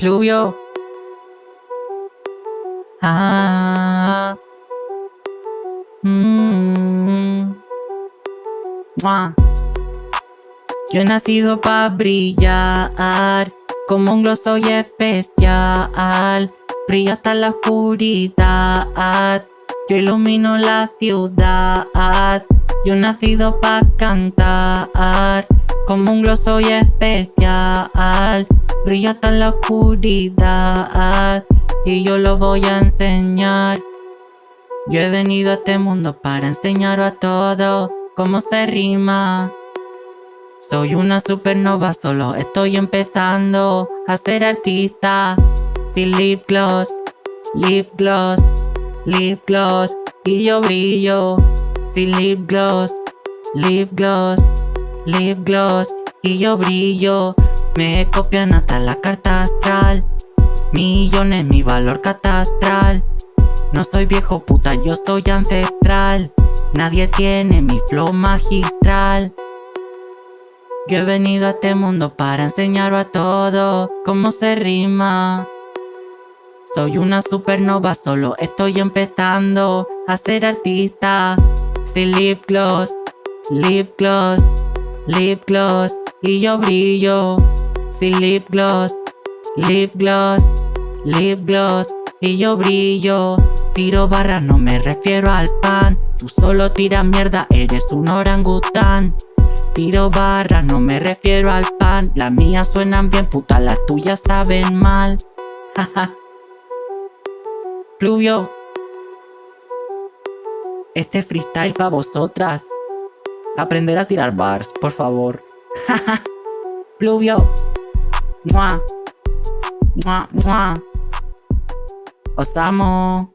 Pluvio. Ah. Mm. Mua. Yo he nacido para brillar, como un glow soy especial. Brillo hasta la oscuridad, yo ilumino la ciudad. Yo he nacido para cantar, como un glow soy especial. Brillo hasta la oscuridad, y yo lo voy a enseñar. Yo he venido a este mundo para enseñar a todo cómo se rima. Soy una supernova, solo estoy empezando a ser artista. Sin lip gloss, lip gloss, lip gloss y yo brillo. Sin lip gloss, lip gloss, lip gloss y yo brillo. Me copian hasta la carta astral. Millones mi valor catastral. No soy viejo puta, yo soy ancestral. Nadie tiene mi flow magistral. Yo he venido a este mundo para enseñar a todo cómo se rima. Soy una supernova, solo estoy empezando a ser artista. Sin lip gloss, lip gloss, lip gloss y yo brillo. Sin lip gloss, lip gloss, lip gloss. Y yo brillo. Tiro barras, no me refiero al pan. Tú solo tiras mierda, eres un orangután. Tiro barras, no me refiero al pan. Las mías suenan bien, puta, las tuyas saben mal. Jaja Pluvio Este freestyle pa' vosotras. Aprender a tirar bars, por favor. Pluvio Mua. Mua, mua. Os amo